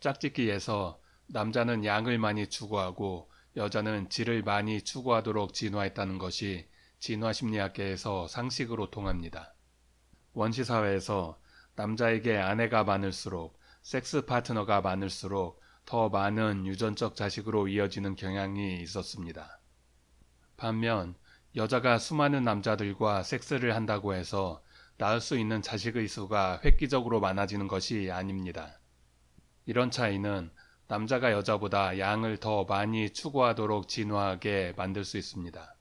짝짓기에서 남자는 양을 많이 추구하고 여자는 질을 많이 추구하도록 진화했다는 것이 진화심리학계에서 상식으로 통합니다. 원시사회에서 남자에게 아내가 많을수록 섹스 파트너가 많을수록 더 많은 유전적 자식으로 이어지는 경향이 있었습니다. 반면 여자가 수많은 남자들과 섹스를 한다고 해서 낳을 수 있는 자식의 수가 획기적으로 많아지는 것이 아닙니다. 이런 차이는 남자가 여자보다 양을 더 많이 추구하도록 진화하게 만들 수 있습니다.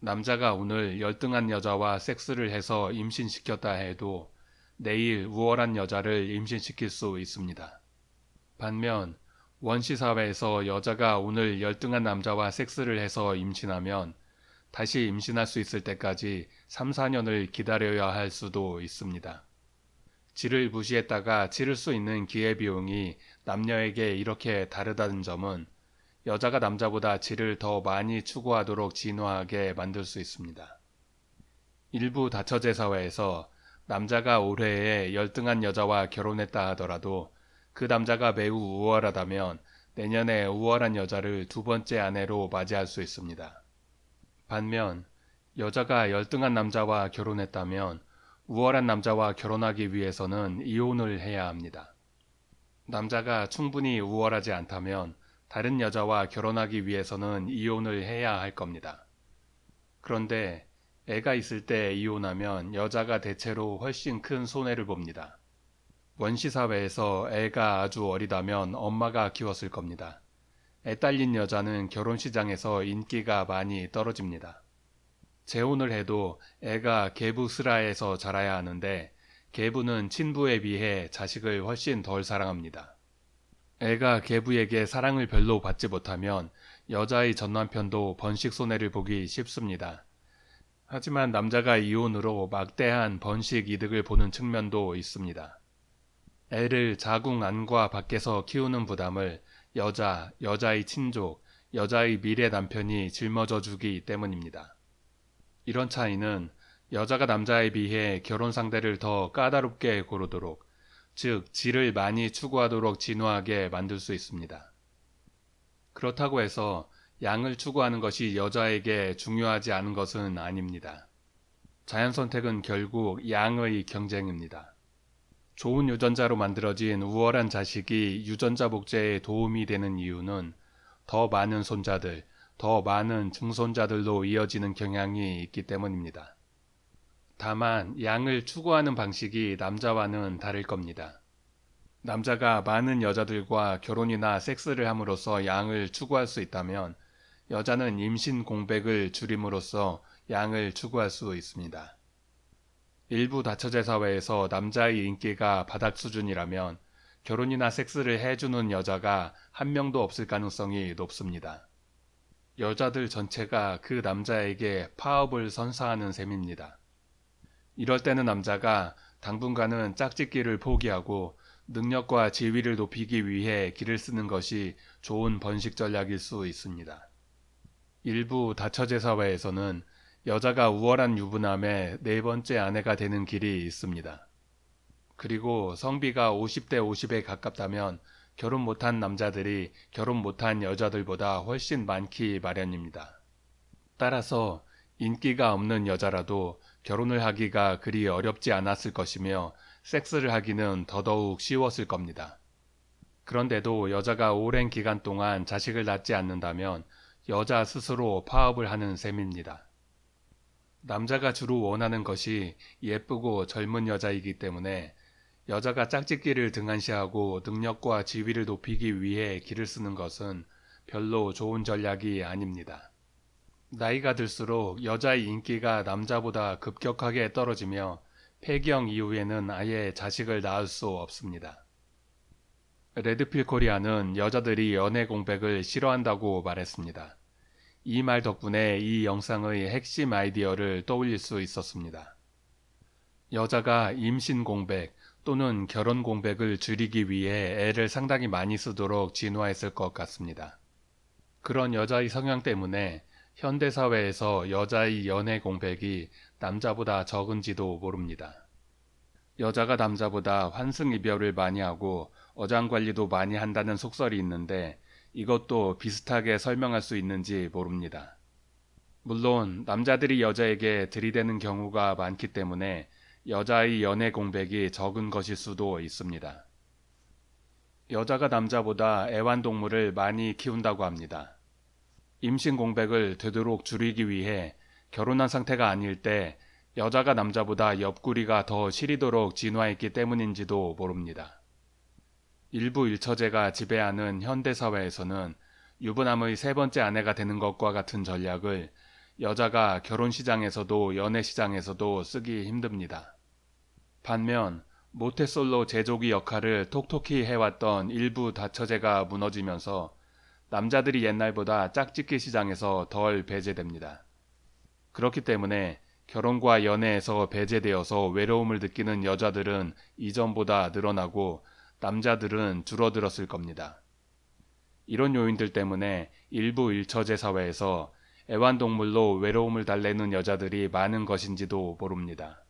남자가 오늘 열등한 여자와 섹스를 해서 임신시켰다 해도 내일 우월한 여자를 임신시킬 수 있습니다. 반면 원시 사회에서 여자가 오늘 열등한 남자와 섹스를 해서 임신하면 다시 임신할 수 있을 때까지 3, 4년을 기다려야 할 수도 있습니다. 질을 무시했다가 치를 수 있는 기회비용이 남녀에게 이렇게 다르다는 점은 여자가 남자보다 질을 더 많이 추구하도록 진화하게 만들 수 있습니다. 일부 다처제 사회에서 남자가 올해에 열등한 여자와 결혼했다 하더라도 그 남자가 매우 우월하다면 내년에 우월한 여자를 두 번째 아내로 맞이할 수 있습니다. 반면 여자가 열등한 남자와 결혼했다면 우월한 남자와 결혼하기 위해서는 이혼을 해야 합니다. 남자가 충분히 우월하지 않다면 다른 여자와 결혼하기 위해서는 이혼을 해야 할 겁니다. 그런데 애가 있을 때 이혼하면 여자가 대체로 훨씬 큰 손해를 봅니다. 원시사회에서 애가 아주 어리다면 엄마가 키웠을 겁니다. 애 딸린 여자는 결혼시장에서 인기가 많이 떨어집니다. 재혼을 해도 애가 계부스라에서 자라야 하는데 계부는 친부에 비해 자식을 훨씬 덜 사랑합니다. 애가 계부에게 사랑을 별로 받지 못하면 여자의 전남편도 번식 손해를 보기 쉽습니다. 하지만 남자가 이혼으로 막대한 번식 이득을 보는 측면도 있습니다. 애를 자궁 안과 밖에서 키우는 부담을 여자, 여자의 친족, 여자의 미래 남편이 짊어져 주기 때문입니다. 이런 차이는 여자가 남자에 비해 결혼 상대를 더 까다롭게 고르도록, 즉, 질을 많이 추구하도록 진화하게 만들 수 있습니다. 그렇다고 해서 양을 추구하는 것이 여자에게 중요하지 않은 것은 아닙니다. 자연 선택은 결국 양의 경쟁입니다. 좋은 유전자로 만들어진 우월한 자식이 유전자 복제에 도움이 되는 이유는 더 많은 손자들, 더 많은 증손자들로 이어지는 경향이 있기 때문입니다. 다만 양을 추구하는 방식이 남자와는 다를 겁니다. 남자가 많은 여자들과 결혼이나 섹스를 함으로써 양을 추구할 수 있다면 여자는 임신 공백을 줄임으로써 양을 추구할 수 있습니다. 일부 다처제 사회에서 남자의 인기가 바닥 수준이라면 결혼이나 섹스를 해주는 여자가 한 명도 없을 가능성이 높습니다. 여자들 전체가 그 남자에게 파업을 선사하는 셈입니다. 이럴 때는 남자가 당분간은 짝짓기를 포기하고 능력과 지위를 높이기 위해 길을 쓰는 것이 좋은 번식 전략일 수 있습니다. 일부 다처제 사회에서는 여자가 우월한 유부남의 네 번째 아내가 되는 길이 있습니다. 그리고 성비가 50대 50에 가깝다면 결혼 못한 남자들이 결혼 못한 여자들보다 훨씬 많기 마련입니다. 따라서 인기가 없는 여자라도 결혼을 하기가 그리 어렵지 않았을 것이며 섹스를 하기는 더더욱 쉬웠을 겁니다. 그런데도 여자가 오랜 기간 동안 자식을 낳지 않는다면 여자 스스로 파업을 하는 셈입니다. 남자가 주로 원하는 것이 예쁘고 젊은 여자이기 때문에 여자가 짝짓기를 등한시하고 능력과 지위를 높이기 위해 길을 쓰는 것은 별로 좋은 전략이 아닙니다. 나이가 들수록 여자의 인기가 남자보다 급격하게 떨어지며 폐경 이후에는 아예 자식을 낳을 수 없습니다. 레드필 코리아는 여자들이 연애 공백을 싫어한다고 말했습니다. 이 말 덕분에 이 영상의 핵심 아이디어를 떠올릴 수 있었습니다. 여자가 임신 공백 또는 결혼 공백을 줄이기 위해 애를 상당히 많이 쓰도록 진화했을 것 같습니다. 그런 여자의 성향 때문에 현대사회에서 여자의 연애 공백이 남자보다 적은지도 모릅니다. 여자가 남자보다 환승 이별을 많이 하고 어장 관리도 많이 한다는 속설이 있는데 이것도 비슷하게 설명할 수 있는지 모릅니다. 물론 남자들이 여자에게 들이대는 경우가 많기 때문에 여자의 연애 공백이 적은 것일 수도 있습니다. 여자가 남자보다 애완동물을 많이 키운다고 합니다. 임신 공백을 되도록 줄이기 위해 결혼한 상태가 아닐 때 여자가 남자보다 옆구리가 더 시리도록 진화했기 때문인지도 모릅니다. 일부 일처제가 지배하는 현대사회에서는 유부남의 세 번째 아내가 되는 것과 같은 전략을 여자가 결혼 시장에서도 연애 시장에서도 쓰기 힘듭니다. 반면 모태솔로 제조기 역할을 톡톡히 해왔던 일부 다처제가 무너지면서 남자들이 옛날보다 짝짓기 시장에서 덜 배제됩니다. 그렇기 때문에 결혼과 연애에서 배제되어서 외로움을 느끼는 여자들은 이전보다 늘어나고 남자들은 줄어들었을 겁니다. 이런 요인들 때문에 일부 일처제 사회에서 애완동물로 외로움을 달래는 여자들이 많은 것인지도 모릅니다.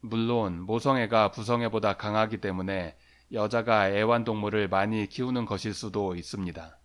물론 모성애가 부성애보다 강하기 때문에 여자가 애완동물을 많이 키우는 것일 수도 있습니다.